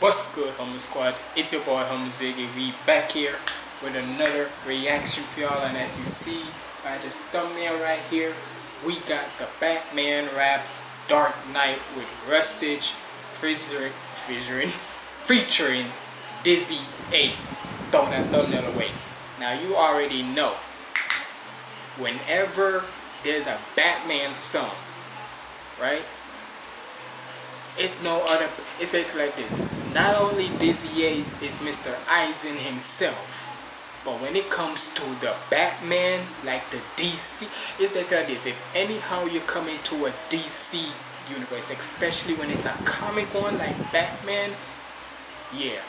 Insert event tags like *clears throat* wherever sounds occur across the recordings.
What's good, Humble Squad? It's your boy, Humble Ziggy. We back here with another reaction for y'all. And as you see by this thumbnail right here, we got the Batman rap Dark Knight with Rustage featuring, featuring, featuring Dizzy 8. Throw that thumbnail away. Now you already know, whenever there's a Batman song, right? It's no other it's basically like this. Not only Dizzy 8 is Mr. Eisen himself but when it comes to the Batman like the DC it's basically like this. If anyhow you come into a DC universe especially when it's a comic one like Batman yeah.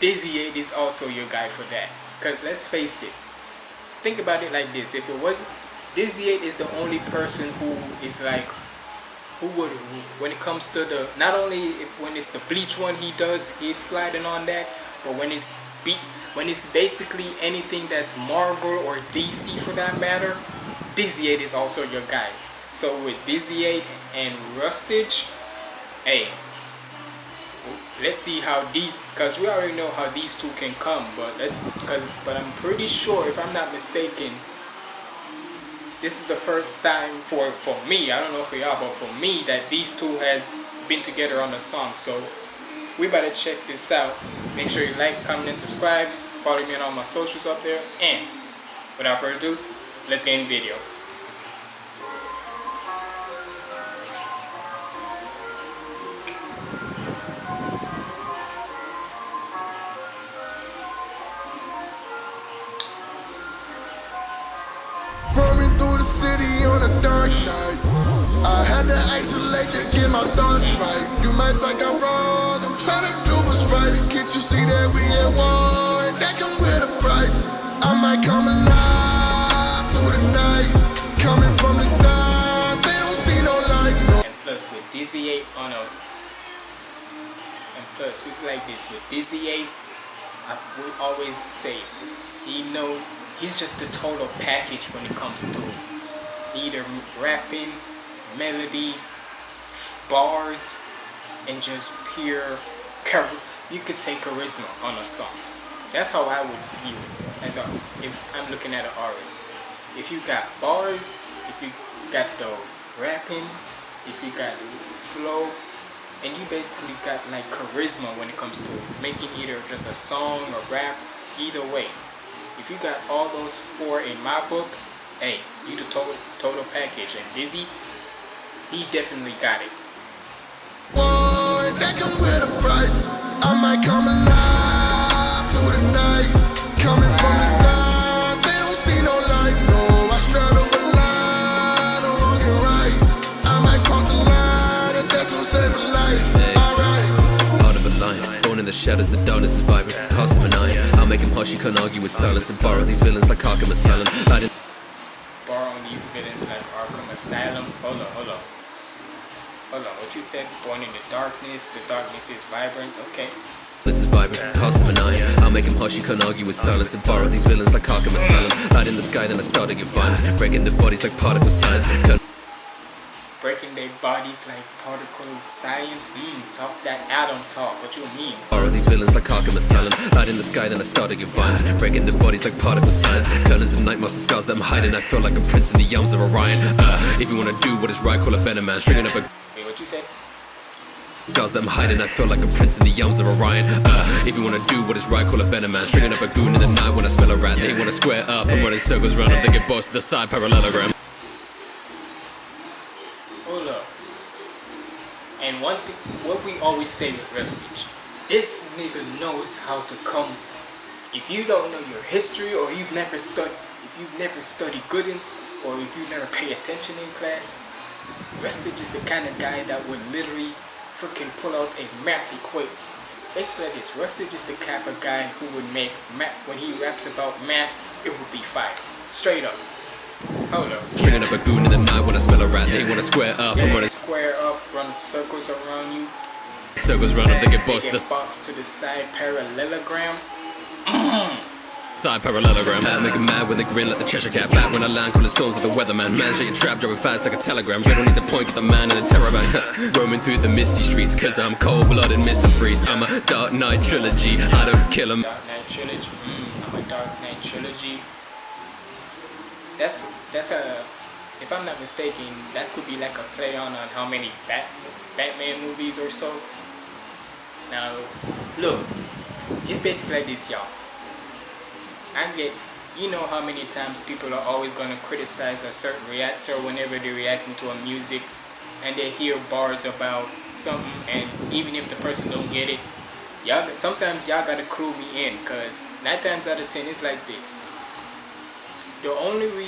Dizzy 8 is also your guy for that. Because let's face it think about it like this. If it was Dizzy 8 is the only person who is like who would when it comes to the not only when it's the bleach one he does he's sliding on that but when it's beat when it's basically anything that's marvel or dc for that matter dizzy 8 is also your guy. So with dizzy 8 and rustage hey let's see how these because we already know how these two can come but let's because but i'm pretty sure if i'm not mistaken this is the first time for for me i don't know for y'all but for me that these two has been together on a song. So we better check this out. Make sure you like comment and subscribe. Follow me on all my socials up there. And without further ado let's get in the video You might think I'm wrong, I'm trying to do what's right. Can't you see that we at war and that comes with a price? I might come alive through the night, coming from the side. They don't see no light. No. And plus with Dizzy 8 on a, oh and plus it's like this with 8, I will always say he know he's just the total package when it comes to either rapping, melody, bars, and just pure, you could say charisma on a song. That's how I would view it. As a, if I'm looking at an artist. If you got bars, if you got the rapping, if you got flow, and you basically got like charisma when it comes to making either just a song or rap, either way. If you got all those four in my book, hey, you the total total package. And Dizzy, he definitely got it. Whoa, that comes with a price. I might come alive through the night, coming from the side. They don't see no light, no. I straddle the line, I'm walking right. I might cross the line, if that's gonna save a life. Alright. Part of a line, born in the shadows, the darkness is vibrant. Cost him an eye. I'll make him hush, he can't argue with silence and borrow these villains like Arkham Asylum. I didn't these villains like Arkham Asylum. Hold on, hold on. Hold on, what you said? Born in the darkness, the darkness is vibrant. Okay. This is vibrant, an eye I'll make him hush, he can't argue with silence And borrow these villains like Arkham Asylum Light in the sky, then I start to get violent Breaking the bodies like particle science breaking their bodies like particle science. Mmm, talk that atom talk. What you mean? Borrow these villains like Arkham Asylum. Light in the sky, then I start to get violent. Breaking their bodies like particle science. Colors of night the scars that I'm hiding. I feel like a prince in the arms of Orion. Uh, if you wanna do what is right, call a better man. Stringing up a. What you say? Scars that I'm hiding, I feel like a prince in the arms of Orion. Uh, if you wanna do what is right, call a better man. Stringing up a goon in the night when I smell a rat. They wanna square up and when running circles round. They get bossed to the side parallelogram. Hold up And one thing, what we always say with Rustage, this nigga knows how to come. If you don't know your history or you've never studied, if you've never studied Goodens or if you never pay attention in class, Rustage is the kind of guy that would literally freaking pull out a math equation. Basically like this, Rustage is the type of guy who would make math, when he raps about math, it would be fire. Straight up. Hold up. Stringing up a goon in the night when I smell a rat. They wanna square up. Yeah, wanna square up, run circles around you. Circles round up, they get bossed. They get boxed to the side parallelogram. Mm. *clears throat* side parallelogram. Uh, make mad when they grin like the Cheshire Cat. Back when I land, cooling storms like the weatherman. Man, shake your trap, driving fast like a telegram. Riddle needs a point, get the man in a terror van. *laughs* Roaming through the misty streets, cause I'm cold blooded, Mr. Freeze. I'm a Dark Knight trilogy. I don't kill 'em. Dark Knight trilogy. Mm, I'm a Dark Knight trilogy. That's that's a. If I'm not mistaken, that could be like a play on on how many Bat Batman movies or so. Now, look, it's basically like this, y'all. I get, you know how many times people are always gonna criticize a certain reactor whenever they're reacting to a music, and they hear bars about something, and even if the person don't get it, y'all sometimes y'all gotta clue me in because nine times out of ten it's like this. The only re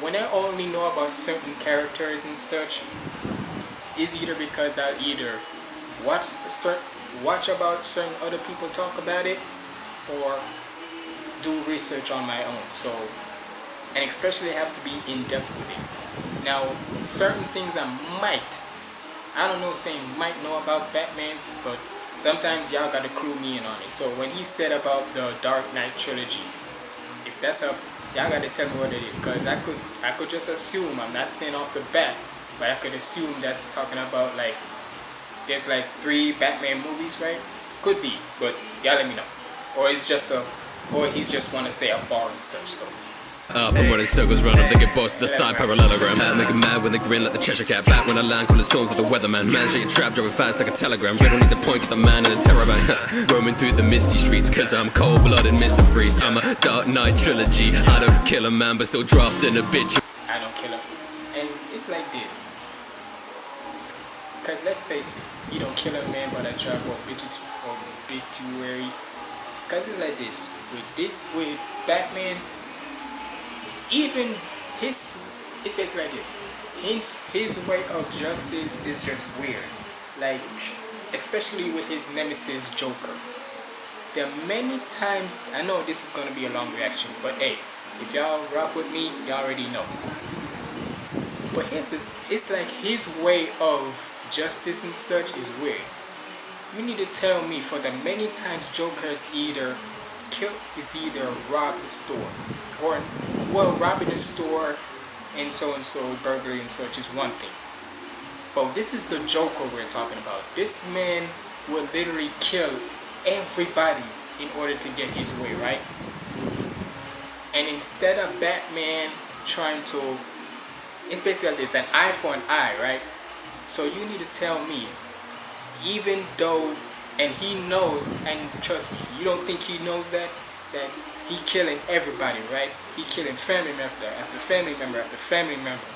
when i only know about certain characters and such is either because i either watch watch about certain other people talk about it or do research on my own so and especially have to be in depth with it now certain things i might i don't know saying might know about batman's but sometimes y'all gotta clue me in on it. So when he said about the Dark Knight trilogy, if that's a y'all gotta tell me what it is, cause I could I could just assume I'm not saying off the bat, but I could assume that's talking about like there's like three Batman movies, right? Could be, but y'all let me know. Or it's just a or he's just wanna say a bar and such though. Up and running circles round they get boss the side parallelogram. Uh, make mad when they grin like the Cheshire Cat. Back when I land, cooling storms like the weatherman. Man, shake your trap, driving fast like a telegram. Riddle needs a point, get the man in the terror van. *laughs* Roaming through the misty streets, cause I'm cold blooded, Mr. Freeze. I'm a Dark Knight trilogy. I don't kill a man, but still drafting a bitch. I don't kill him. And it's like this. Cause let's face it, you don't kill a man but I obituary obituary. Cause it's like this. With this with Batman, even his it's basically like this. His his way of justice is just weird. Like especially with his nemesis Joker. There are many times I know this is gonna be a long reaction, but hey, if y'all rock with me, y'all already know. But here's the it's like his way of justice and such is weird. You need to tell me for the many times Joker is either killed is either robbed the store or well robbing a store and so and so burglary and such is one thing. But this is the Joker we're talking about. This man will literally kill everybody in order to get his way, right? And instead of Batman trying to it's basically this an eye for an eye, right? So you need to tell me, even though, and he knows, and trust me, you don't think he knows that, that he killing everybody, right? He killing family member after family member after family member.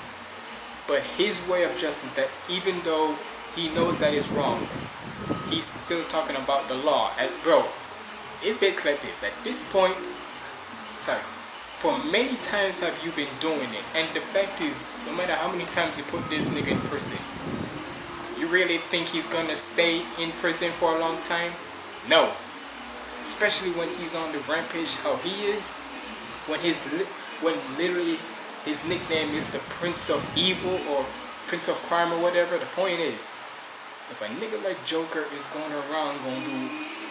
But his way of justice, that even though he knows that it's wrong, he's still talking about the law. And bro, it's basically like this. At this point, sorry, for many times have you been doing it and the fact is no matter how many times you put this nigga in prison you really think he's gonna stay in prison for a long time no especially when he's on the rampage how he is when his when literally his nickname is the prince of evil or prince of crime or whatever the point is if a nigga like joker is going around gonna do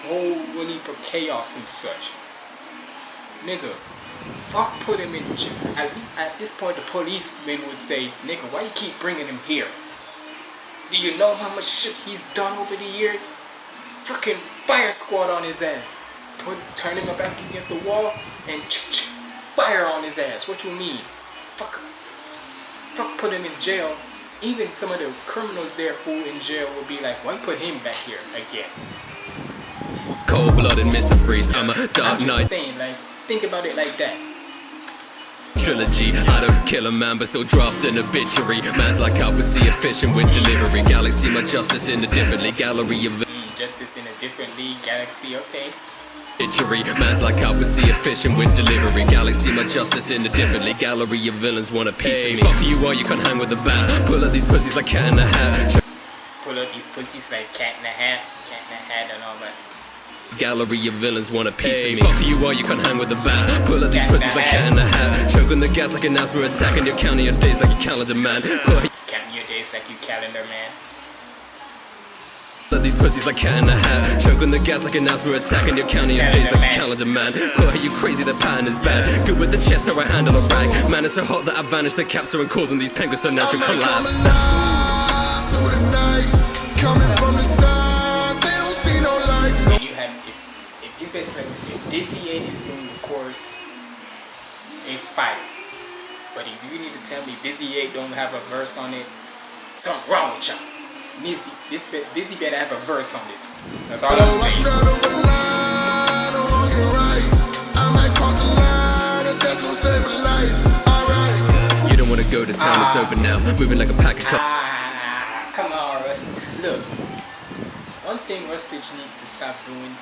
whole heap of chaos and such nigga fuck put him in jail. At, at this point, the policeman would say, nigga, why you keep bringing him here? Do you know how much shit he's done over the years? Fucking fire squad on his ass. Put, turn him back against the wall and ch ch fire on his ass. What you mean? Fuck, him. fuck put him in jail. Even some of the criminals there who in jail will be like, why put him back here again? Cold-blooded Mr. Freeze. I'm a Dark knight. I'm just saying, like, think about it like that. Trilogy. I don't kill a man, but still draft an obituary. Man's like Alpha efficient with delivery. Galaxy, my justice in a differently gallery of Mm, justice in a different league, galaxy, okay. Itchery. Man's like Alpha efficient with delivery. Galaxy, my justice in a differently gallery of villains want a piece of me. Fuck you are, you can't hang with the bat. Pull up these pussies like cat in the hat. Pull out these pussies like cat in a hat, cat in a hat and all that. Gallery of villains want a piece of me. Fuck you are, you can't hang with the bat. Pull up these pussies like cat in the hat. Choking the gas like an asthma attack, and you're counting your days like a calendar man. Pull Counting your days like you calendar man. Let these pussies like cat in the hat. Choking the gas like an asthma attack, and you're counting your days like a calendar man. Quote, are you crazy? The pattern is bad. Good with the chest, how I handle a rag. Man, it's so hot that I vanish the capsule and causing these penguins so natural I might come collapse. Basically like this, if Dizzy 8 is doing the course it's fire. But if you need to tell me Dizzy 8 don't have a verse on it, something wrong with y'all. Dizzy, this Dizzy better have a verse on this. That's all I'm saying. straddle the line, I'm wrong and right. I might cross the line, if that's gonna save a life. Alright. You don't wanna go to town, it's over now. Moving like a pack of cups. Ah, come on, Rustage. Look, one thing Rustage needs to stop doing,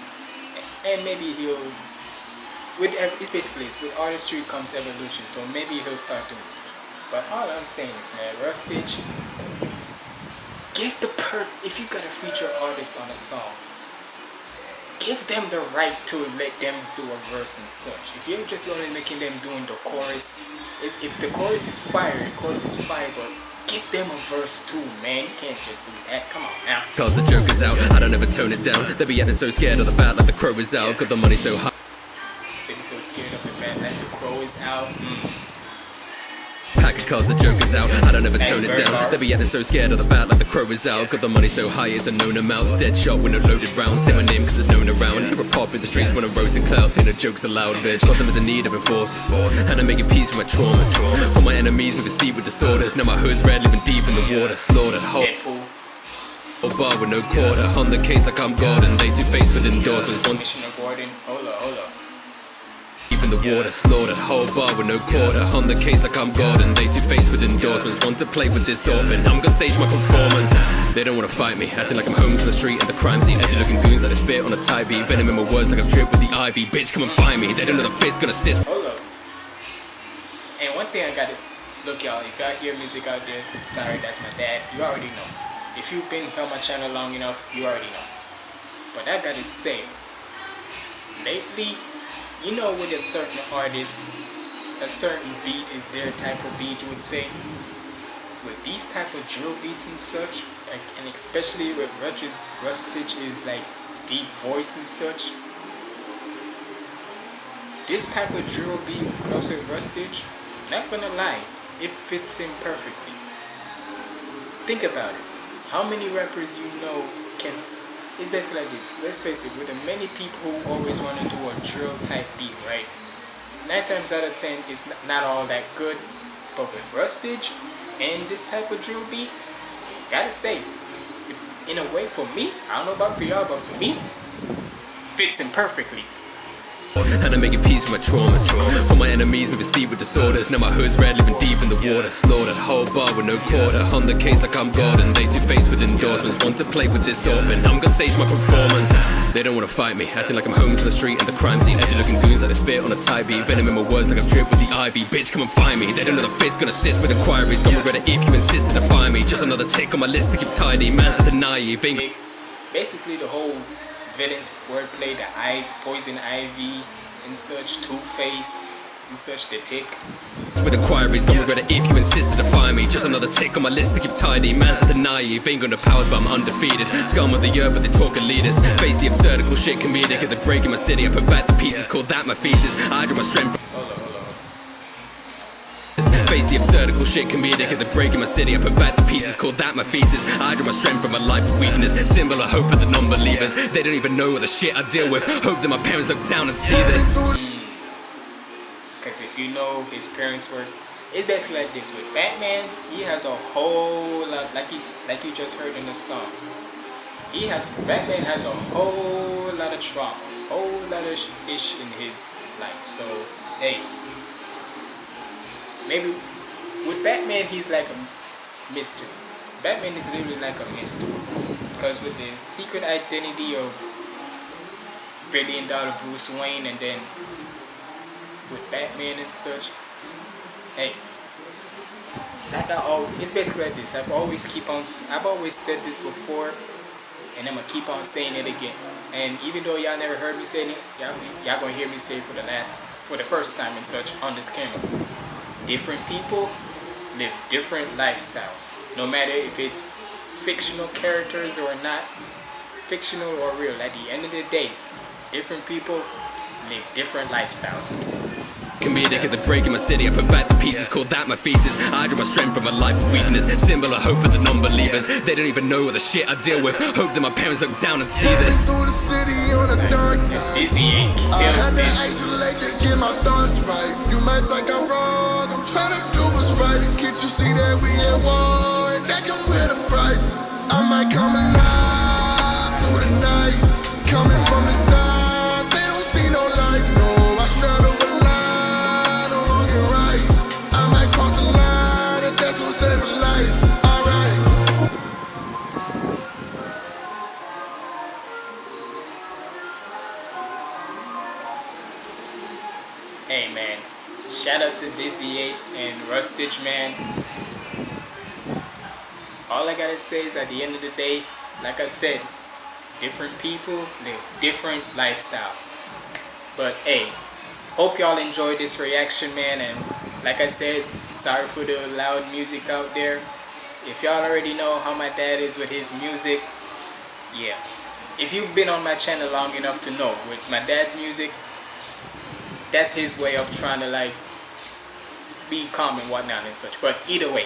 and maybe he'll. With it's basically with artistry comes evolution, so maybe he'll start doing. But all I'm saying is, man, Rustage, give the per if you got a feature artist on a song, give them the right to let them do a verse and such. If you're just only making them doing the chorus, if, if the chorus is fire, the chorus is fire, but give them a verse too, man. You can't just do that. Come on now. Cause the joke is out, I don't ever tone it down. They be acting so scared of the bat like the crow is out. Got the money so high. They be so scared of the fact like the crow is out. Mm. Pack of cards, the joke is out. I don't ever tone it down. They be acting so scared of the bat like the crow is out. Got the money so high, it's a known amount. Dead shot with no loaded round. Say my name cause it's known around. A pop in the streets when I'm roasting clouds. Hear the jokes aloud, bitch. Got them as a need of enforcers. And I'm making peace with my traumas. All my enemies moving steep with disorders. Now my hood's red, living deep in the water. Slaughtered whole. Deadpool, A bar with no quarter. On the case like I'm Gordon. They two faced with endorsements. One Commissioner Gordon. Hold up, hold up. deep in the water. Slaughtered whole bar with no quarter. On the case like I'm Gordon. They two faced with endorsements. Want to play with this orphan. I'm gonna stage my performance. They don't wanna fight me. Acting like I'm homeless on the street and the crime scene. Edgy looking goons like they spit on a tie beat. Venom in my words like I'm dripped with the ivy. Bitch, come and find me. They don't know the fist gonna assist. And one thing I gotta look, y'all. If y'all hear music out there, sorry, that's my dad. You already know. If you've been here on my channel long enough, you already know. But I gotta say, lately, you know, with a certain artist, a certain beat is their type of beat. You would say, with these type of drill beats and such, like, and especially with Rustage, Rustage is like deep voice and such. This type of drill beat with Rustage, not gonna lie, it fits in perfectly. Think about it. How many rappers you know can? It's basically like this. Let's face it. With the many people who always want to do a drill type beat, right? Nine times out of ten, it's not all that good. But with Rustage and this type of drill beat, gotta say, in a way, for me, I don't know about for y'all, but for me, fits in perfectly. And I'm making peace with my traumas. All my enemies moving steep with disorders. Now my hood's red, living deep in the water. Slaughtered whole bar with no quarter. On the case like I'm Gordon. They two faced with endorsements. Want to play with this orphan. I'm gonna stage my performance. They don't wanna fight me. Acting like I'm homeless on the street and the crime scene. Edgy looking goons like they spit on a tie beat. Venom in my words like I'm dripped with the ivy. Bitch, come and find me. They don't know the fist gonna assist with inquiries. Gonna regret it if you insist to defy me. Just another tick on my list to keep tidy. Man's the naive. Ain't They- basically the whole villains wordplay, the I poison ivy and such, Two Face and such, the tick. with inquiries, gonna regret it if you insist to defy me. Just another tick on my list to keep tidy. Man's the naive, ain't got no powers, but I'm undefeated. Scum of the earth, but they talking leaders. Face the absurdical shit comedic at the break in my city. I put back the pieces, call that my thesis. I draw my strength Face the absurdical shit comedic at the break in my city. I put back the pieces, call that my thesis. I draw my strength from my life of weakness. Symbol of hope for the non believers. They don't even know what the shit I deal with. Hope that my parents look down and see this. Because if you know his parents were, it's basically like this. With Batman, he has a whole lot, like he's like you just heard in the song. He has Batman has a whole lot of trauma, whole lot of ish in his life. So hey, maybe with Batman, he's like a mystery. Batman is literally like a mystery because with the secret identity of billion dollar Bruce Wayne and then with Batman and such. Hey, like I always, it's basically like this. I've always keep on, I've always said this before, and I'm gonna keep on saying it again. And even though y'all never heard me say it, y'all, y'all gonna hear me say it for the last, for the first time and such on this camera. Different people live different lifestyles. No matter if it's fictional characters or not, fictional or real. At the end of the day, different people live different lifestyles. Comedic at the break in my city, I put back the pieces, called that my thesis. I draw my strength from a life of weakness, symbol of hope for the non-believers. They don't even know what the shit I deal with. Hope that my parents look down and see this. Through the city on a dark night. Dizzy ain't I had to this. isolate to get my thoughts right. You might think I'm wrong, To do what's right. You see that we at war and that a price? I might come alive through the night, coming from the side. They don't see no light, no. I straddle the line, no wrong and right. I might cross the line if that's a life. Hey man, shout out to Dizzy 8 and Rustage man. All I gotta say is at the end of the day, like I said, different people live different lifestyle. But hey, hope y'all enjoyed this reaction man and like I said, sorry for the loud music out there. If y'all already know how my dad is with his music, yeah. If you've been on my channel long enough to know, with my dad's music, that's his way of trying to like be calm and whatnot and such. But either way,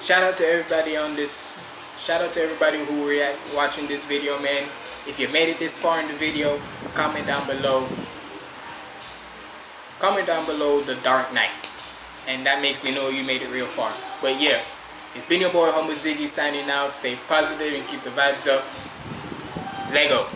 shout out to everybody on this. Shout out to everybody who react watching this video, man. If you made it this far in the video, comment down below. Comment down below the Dark Knight, and that makes me know you made it real far. But yeah, it's been your boy Humble Ziggy signing out. Stay positive and keep the vibes up. Lego.